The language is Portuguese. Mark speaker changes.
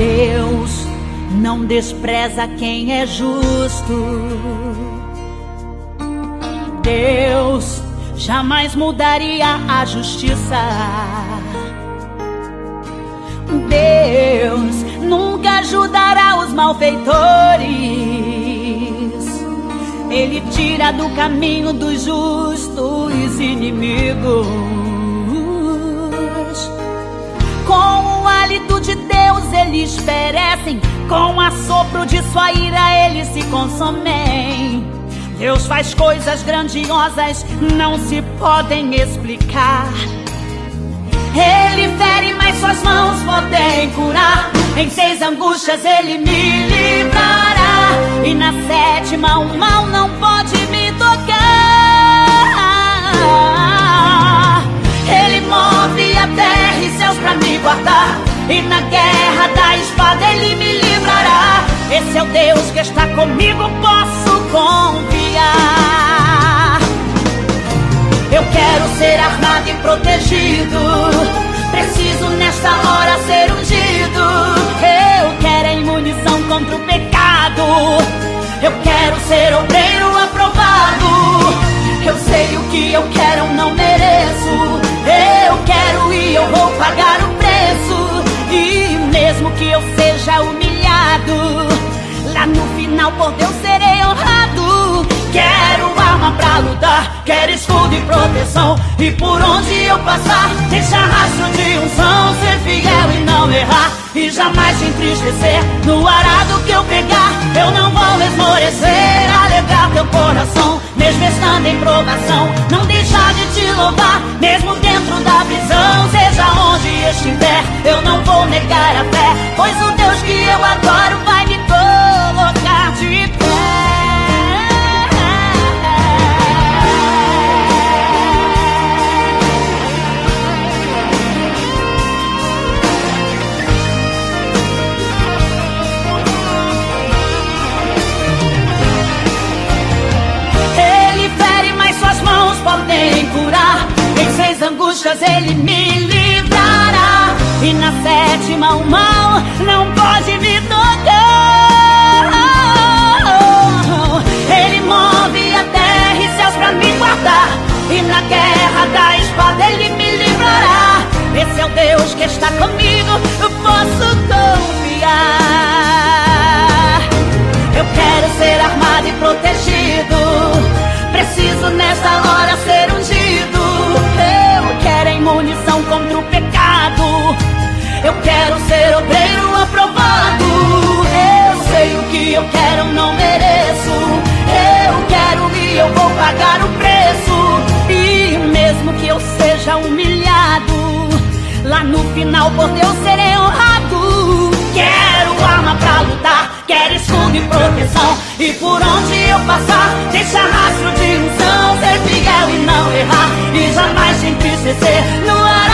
Speaker 1: Deus não despreza quem é justo. Deus jamais mudaria a justiça. Deus nunca ajudará os malfeitores. Ele tira do caminho dos justos inimigos. Eles perecem, com assopro de sua ira eles se consomem. Deus faz coisas grandiosas, não se podem explicar. Ele fere, mas suas mãos podem curar. Em seis angústias ele me livrará. E na sétima o mal não pode me comigo, posso confiar. Eu quero ser armado e protegido. Preciso nesta hora ser ungido. Eu quero a imunição contra o pecado. Eu quero ser obreiro aprovado. Eu sei o que eu quero, não mereço. Eu quero e eu vou pagar o preço. E mesmo que eu seja humilhado, por Deus serei honrado. Quero arma pra lutar, quero escudo e proteção. E por onde eu passar, deixa rastro de unção. Ser fiel e não errar, e jamais te entristecer. No arado que eu pegar, eu não vou esmorecer. Alegrar teu coração, mesmo estando em provação. Não deixar de te louvar, mesmo dentro da prisão. Seja onde estiver, eu não vou negar a fé. Pois o Deus que eu adoro vai angústias ele me livrará. E na sétima o mal não pode me tocar. Ele move a terra e céus pra me guardar. E na guerra da espada ele me livrará. Esse é o Deus que está comigo, eu posso confiar. Eu quero ser armado e protegido. Preciso nesta hora ser ungido. Imunição contra o pecado. Eu quero ser obreiro aprovado. Eu sei o que eu quero, não mereço. Eu quero e eu vou pagar o preço. E mesmo que eu seja humilhado, lá no final por Deus serei honrado. Quero arma pra lutar, quero escudo e proteção. E por onde eu passar, deixa rastro de unção. Ser fiel e não errar, e jamais te entristecer. No arado